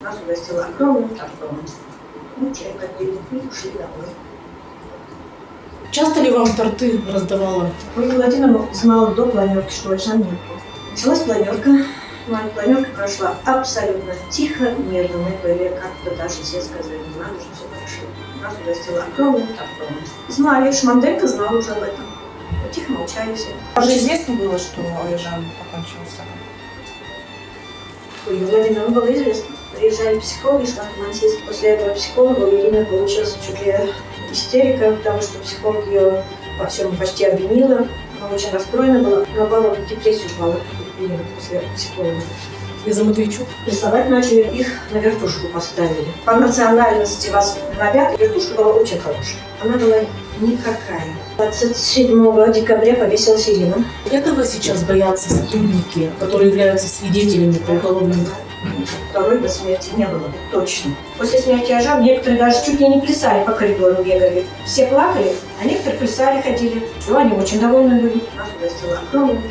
Нас угостила огромным тортом. Мы чай попили и ушли домой. Часто ли вам торты раздавала? Ольга Владимировна знала до планерки, что Ольжан нету. Началась планерка. Моя планерка прошла абсолютно тихо, мирно. Мы были как-то даже все сказали, не надо же, все хорошо. Нас угостила огромным тортом. Знали, Шманделька знал уже об этом. Тихо молчали все. Уже известно было, что Олежан покончил с собой? Было известно. Приезжали психологи с Ханты-Мансийска. После этого психолога у Ирины получилась чуть ли истерика, потому что психолог ее во всем почти обвинила. Она очень расстроена была. Наоборот, в депрессию упала Ирина после психолога. Из-за Матвейчук? Рисовать начали, их на вертушку поставили. По национальности вас навят, вертушка была очень хорошая. Она была никакая. 27 декабря повесилась Ирина. Этого сейчас боятся сотрудники, которые являются свидетелями по уголовному Второй до смерти не было, точно. После смерти Ажа некоторые даже чуть ли не плясали по коридору, бегали. Все плакали, а некоторые плясали, ходили. Ну, они очень довольны были. Нас угостила огромным.